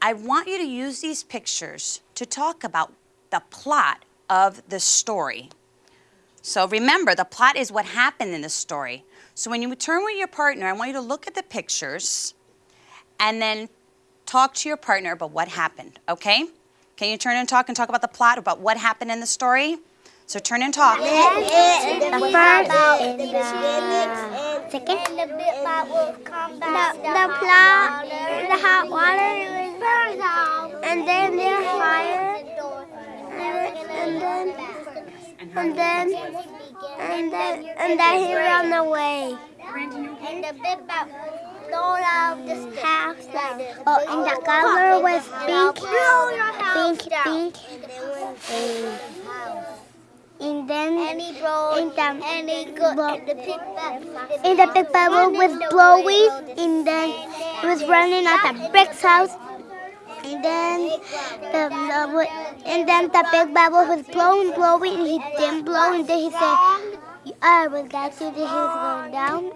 I want you to use these pictures to talk about the plot of the story. So remember, the plot is what happened in the story. So when you turn with your partner, I want you to look at the pictures and then talk to your partner about what happened, okay? Can you turn and talk and talk about the plot, about what happened in the story? So turn and talk. The first, in the second, the bit about will come back. The, the plot, the hot water, and then there's fire, and then, and then, and then, and then he ran away. And the bit about all of this. House, oh, and the color was pink, pink, pink, and then and he blow, in the, and he go, and the big and the big bubble was blowing, and then it was running at the big house. And then the, the and then the big bubble was blowing, blowing, and he didn't blow, and then he said, "I was that too." Then he was going down,